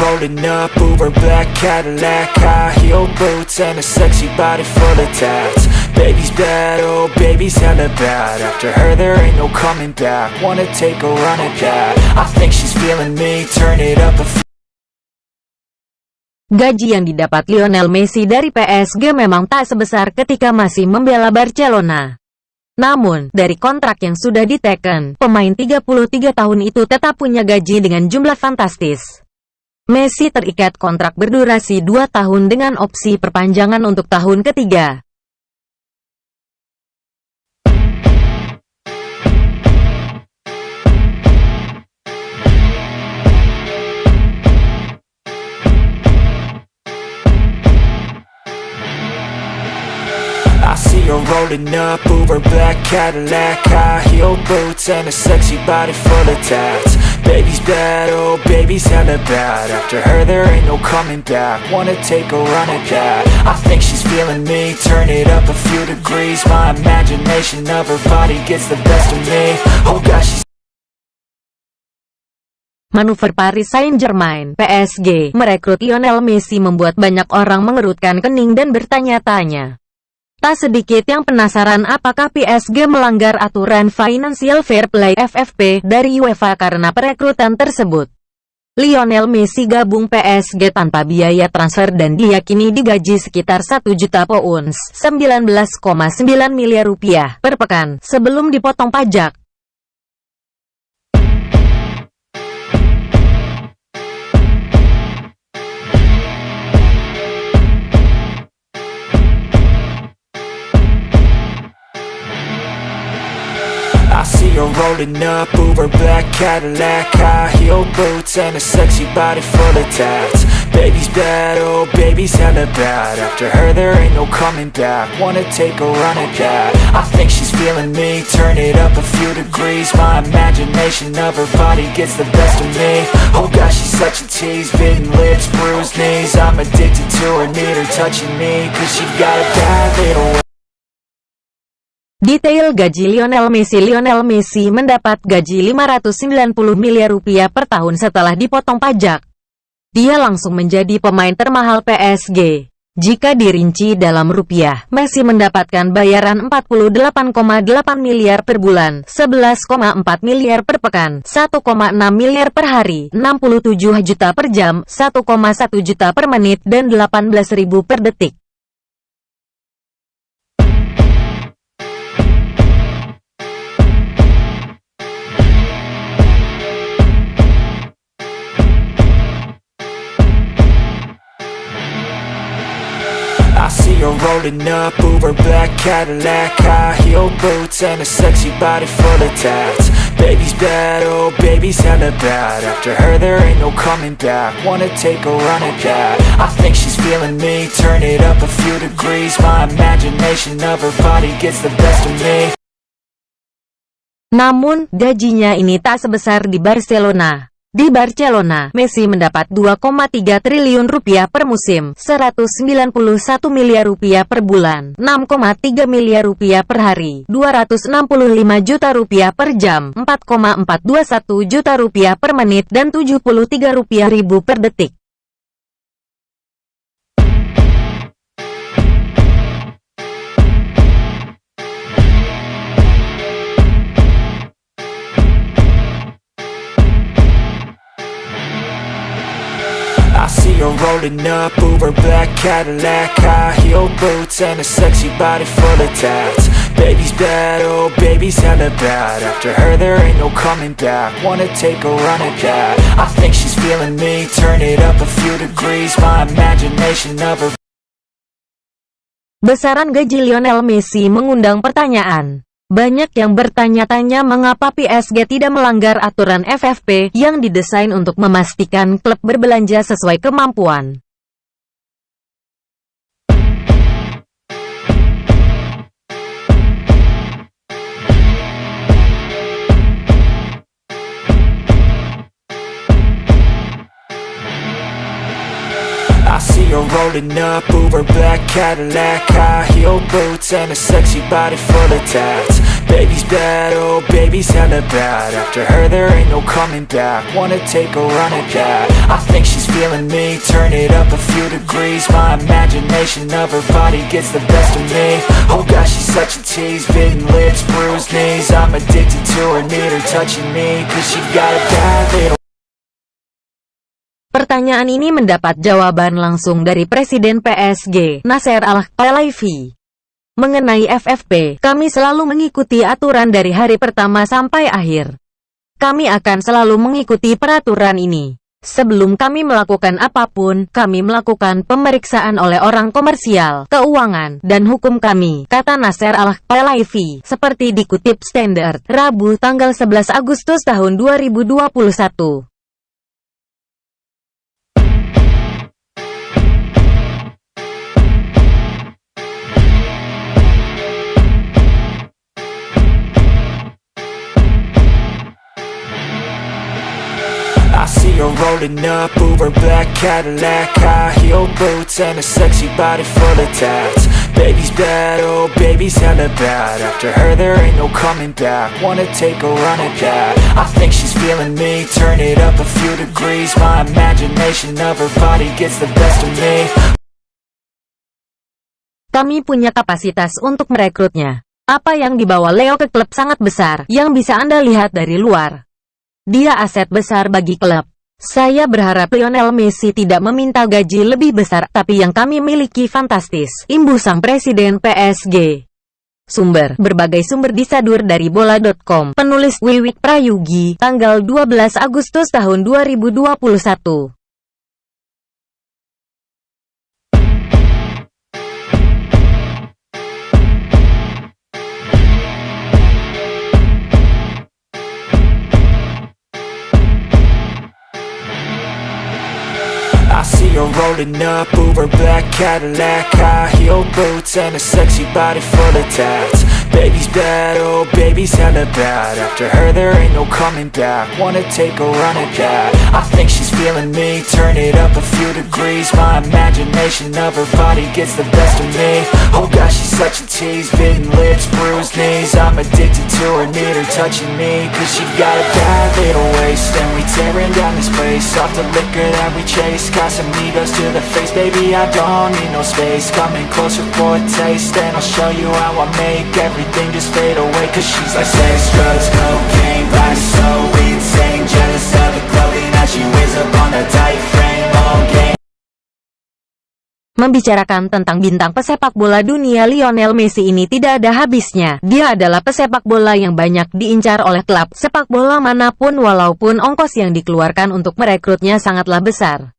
rolling up Uber black Cadillac High heel boots and a sexy body full of tats. Baby's bad, oh baby's hella bad. After her there ain't no coming back. Wanna take a run at that. I think she's feeling me. Turn it up a Gaji yang didapat Lionel Messi dari PSG memang tak sebesar ketika masih membela Barcelona. Namun, dari kontrak yang sudah diteken, pemain 33 tahun itu tetap punya gaji dengan jumlah fantastis. Messi terikat kontrak berdurasi 2 tahun dengan opsi perpanjangan untuk tahun ketiga. Rolling up Uber black Cadillac High heel boots and a sexy body full of tats Baby's bad, oh baby's hella bad. After her there ain't no coming back. Wanna take a run at that. I think she's feeling me. Turn it up a few degrees. My imagination of her body gets the best of me. Oh gosh, she's Manuver Paris Saint-Germain (PSG) merekrut Lionel Messi membuat banyak orang mengerutkan kening dan bertanya-tanya. Tak sedikit yang penasaran apakah PSG melanggar aturan Financial Fair Play FFP dari UEFA karena perekrutan tersebut. Lionel Messi gabung PSG tanpa biaya transfer dan diyakini digaji sekitar 1 juta pounds, 19,9 miliar rupiah per pekan, sebelum dipotong pajak. Rolling up Uber black Cadillac High heel boots and a sexy body full of tats. Baby's bad, oh baby's hella bad. After her there ain't no coming back. Wanna take a run at that. I think she's feeling me. Turn it up a few degrees. My imagination of her body gets the best of me. Oh gosh, she's such a tease. Bitten lips, bruised knees. I'm addicted to her, need her touching me. Cause she got a bad little Detail gaji Lionel Messi Lionel Messi mendapat gaji 590 miliar rupiah per tahun setelah dipotong pajak. Dia langsung menjadi pemain termahal PSG. Jika dirinci dalam rupiah, Messi mendapatkan bayaran 48,8 miliar per bulan, 11,4 miliar per pekan, 1,6 miliar per hari, 67 juta per jam, 1,1 juta per menit, dan 18.000 per detik. Her rolling up Uber black Cadillac High heel boots and a sexy body full of tats. Baby's bad, oh baby's hella bad. After her there ain't no coming back. Wanna take a run at that. I think she's feeling me. Turn it up a few degrees. My imagination of her body gets the best of me. Namun, gajinya ini tak sebesar di Barcelona. Di Barcelona, Messi mendapat 2,3 triliun rupiah per musim, 191 miliar rupiah per bulan, 6,3 miliar rupiah per hari, 265 juta rupiah per jam, 4,421 juta rupiah per menit, dan 73 rupiah ribu per detik. Up Uber black Cadillac High heel boots and a sexy body full of tats. Baby's bad, oh baby's hella bad. After her there ain't no coming back. Wanna take a run at that? I think she's feeling me. Turn it up a few degrees. My imagination of her Besaran gaji Lionel Messi mengundang pertanyaan. Banyak yang bertanya-tanya mengapa PSG tidak melanggar aturan FFP yang didesain untuk memastikan klub berbelanja sesuai kemampuan. See rolling up Uber black Cadillac High heel boots and a sexy body full of tats. Baby's bad, oh baby's hella bad. After her there ain't no coming back. Wanna take a run at that. I think she's feeling me. Turn it up a few degrees. My imagination of her body gets the best of me. Oh gosh, she's such a tease. Bitten lips, bruised knees. I'm addicted to her, need her touching me. Cause she got a bad little Pertanyaan ini mendapat jawaban langsung dari Presiden PSG, Nasser Al-Khelaifi. Mengenai FFP, kami selalu mengikuti aturan dari hari pertama sampai akhir. Kami akan selalu mengikuti peraturan ini. Sebelum kami melakukan apa pun, kami melakukan pemeriksaan oleh orang komersial, keuangan, dan hukum kami, kata Nasser Al-Khelaifi, seperti dikutip Standard, Rabu tanggal 11 Agustus tahun 2021. Rolling up, Uber black Cadillac High heel boots and a sexy body full of tats. Baby's bad, oh baby's hella bad. After her there ain't no coming back. Wanna take a run at that. I think she's feeling me. Turn it up a few degrees. My imagination of her body gets the best of me. Kami punya kapasitas untuk merekrutnya. Apa yang dibawa Leo ke klub sangat besar, yang bisa Anda lihat dari luar. Dia aset besar bagi klub. Saya berharap Lionel Messi tidak meminta gaji lebih besar, tapi yang kami miliki fantastis. Imbu sang presiden PSG. Sumber, berbagai sumber disadur dari bola.com. Penulis Wiwik Prayugi, tanggal 12 Agustus tahun 2021. I rolling up, Uber black Cadillac High heel boots and a sexy body full of tats Baby's bad, oh baby's hella bad. After her there ain't no coming back. Wanna take a run at that. I think she's feeling me. Turn it up a few degrees. My imagination of her body gets the best of me. Oh gosh, she's such a tease. Bitten lips, bruised knees. I'm addicted to her, need her touching me. Cause she got a bad little waist. And we tearing down this place. Off the liquor that we chase. Casamigos to the face. Baby, I don't need no space. Coming closer for a taste. And I'll show you how I make everything just fade away Cause she's like sex, drugs, cocaine Body so insane Jealous of the clothing that she wears up on a tight frame Membicarakan tentang bintang pesepak bola dunia Lionel Messi ini tidak ada habisnya. Dia adalah pesepak bola yang banyak diincar oleh klub sepak bola mana pun walaupun ongkos yang dikeluarkan untuk merekrutnya sangatlah besar.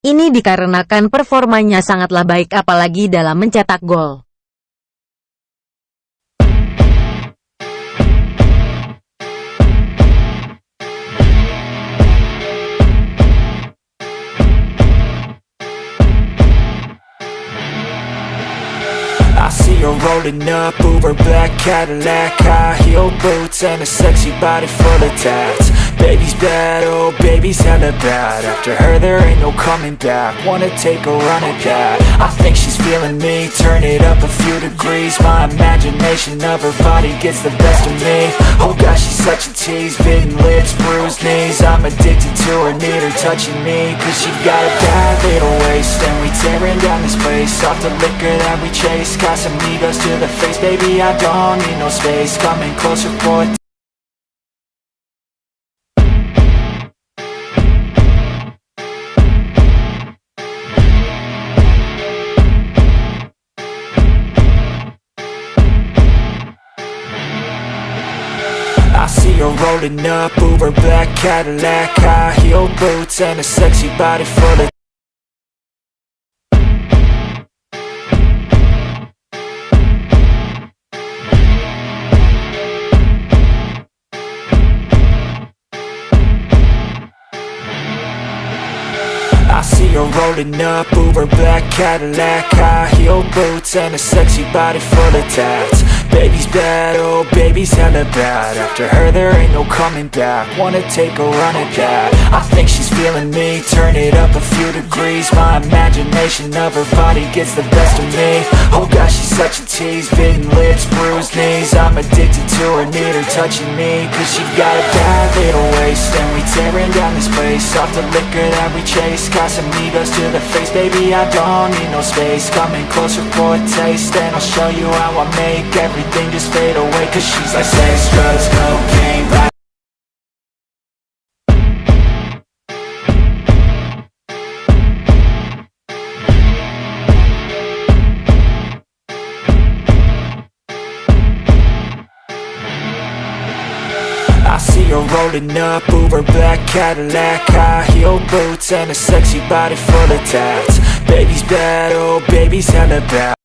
Ini dikarenakan performanya sangatlah baik apalagi dalam mencetak gol. I see her rolling up, Uber black Cadillac High heel boots and a sexy body full of tats Baby's bad, oh baby's hella bad. After her there ain't no coming back. Wanna take a run at that. I think she's feeling me. Turn it up a few degrees. My imagination of her body gets the best of me. Oh gosh, she's such a tease. Bitten lips, bruised knees. I'm addicted to her, need her touching me. Cause she got a bad little waist. And we tearing down this place. Off the liquor that we chase. Casamigos to the face. Baby, I don't need no space. Coming closer for rolling up, Uber black Cadillac High heel boots and a sexy body full of I see her rolling up, Uber black Cadillac High heel boots and a sexy body full of tats Baby's bad, oh baby's hella bad. After her there ain't no coming back. Wanna take a run at that. I think she's feeling me. Turn it up a degrees. My imagination of her body gets the best of me. Oh gosh, she's such a tease. Bitten lips, bruised knees. I'm addicted to her, need her touching me. Cause she got a bad little waist And we tearing down this place. Off the liquor that we chase. Casamigos to the face. Baby, I don't need no space. Coming closer for a taste And I'll show you how I make everything just fade away. Cause she's like sex, drugs, cocaine up, Uber black Cadillac High heel boots and a sexy body full of tats. Baby's bad, oh baby's hella bad